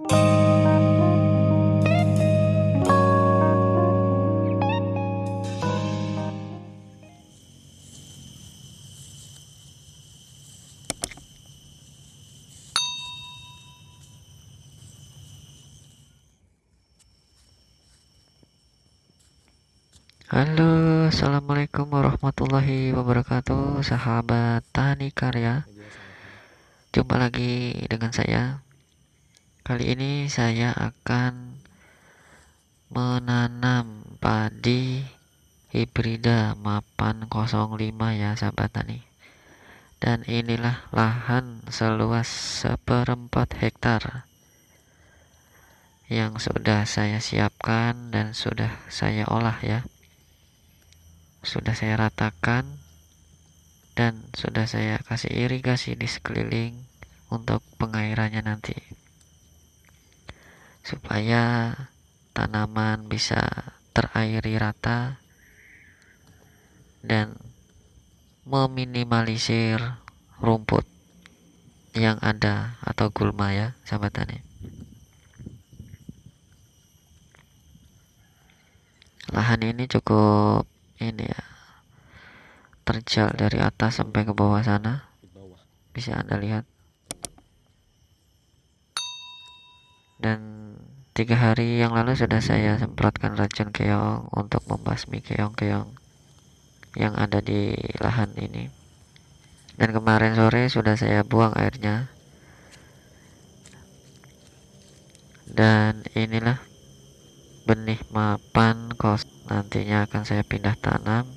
Halo, assalamualaikum warahmatullahi wabarakatuh, sahabat tani karya. Jumpa lagi dengan saya. Kali ini saya akan menanam padi hibrida mapan 05 ya, sahabat tani. Dan inilah lahan seluas seperempat hektar yang sudah saya siapkan dan sudah saya olah ya sudah saya ratakan dan sudah saya kasih irigasi di sekeliling untuk pengairannya nanti supaya tanaman bisa terairi rata dan meminimalisir rumput yang ada atau gulma ya sahabat tani lahan ini cukup ini ya terjal dari atas sampai ke bawah sana. Bisa anda lihat. Dan tiga hari yang lalu sudah saya semprotkan racun keong untuk membasmi keong-keong yang ada di lahan ini. Dan kemarin sore sudah saya buang airnya. Dan inilah benih mapan kos. Nantinya akan saya pindah tanam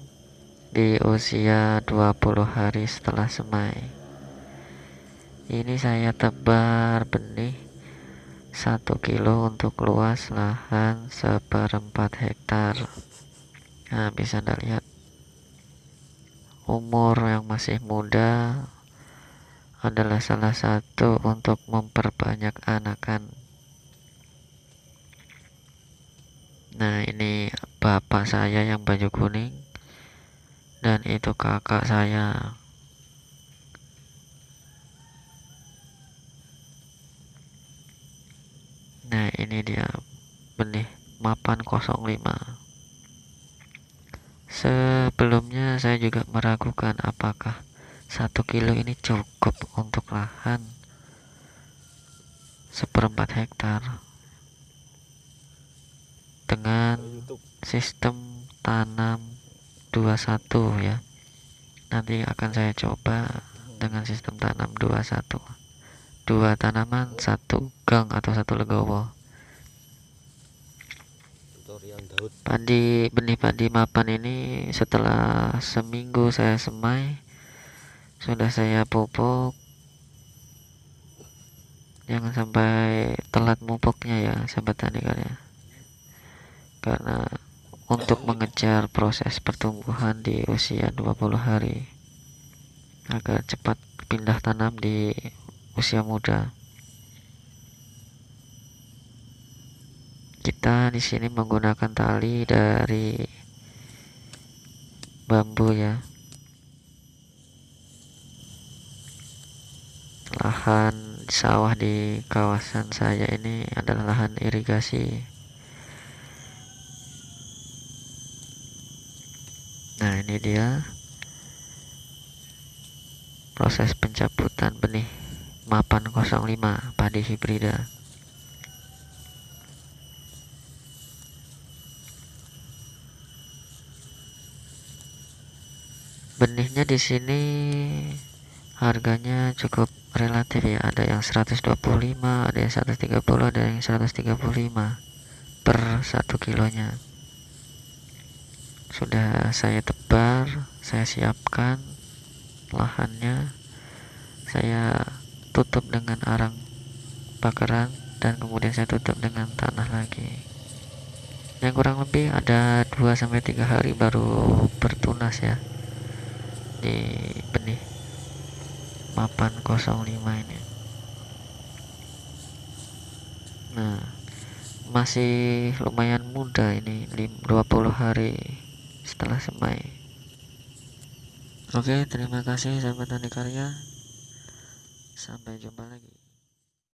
di usia 20 hari setelah semai. Ini saya tebar benih 1 kilo untuk luas lahan seperempat hektar. Nah bisa anda lihat. Umur yang masih muda adalah salah satu untuk memperbanyak anakan. Nah ini bapak saya yang baju kuning dan itu kakak saya nah ini dia benih mapan 05 sebelumnya saya juga meragukan apakah satu kilo ini cukup untuk lahan seperempat hektar. Dengan sistem tanam 21 ya nanti akan saya coba dengan sistem tanam 21 dua tanaman satu gang atau satu legowo padi benih padi mapan ini setelah seminggu saya semai sudah saya pupuk. Jangan sampai telat pupuknya ya sahabat tani kalian karena untuk mengejar proses pertumbuhan di usia 20 hari agar cepat pindah tanam di usia muda. Kita di sini menggunakan tali dari bambu ya. Lahan sawah di kawasan saya ini adalah lahan irigasi nah ini dia proses pencabutan benih mapan 05 padi hibrida benihnya di sini harganya cukup relatif ya. Ada yang 125 ada yang 130 ada yang 135 per satu kilonya. Sudah saya tebar saya siapkan lahannya. Saya tutup dengan arang bakaran dan kemudian saya tutup dengan tanah lagi. Yang kurang lebih ada 2-3 hari baru bertunas ya di benih. Mapan 05 ini. Nah masih lumayan muda ini 20 hari setelah semai. Oke terima kasih sahabat tani karya. Sampai jumpa lagi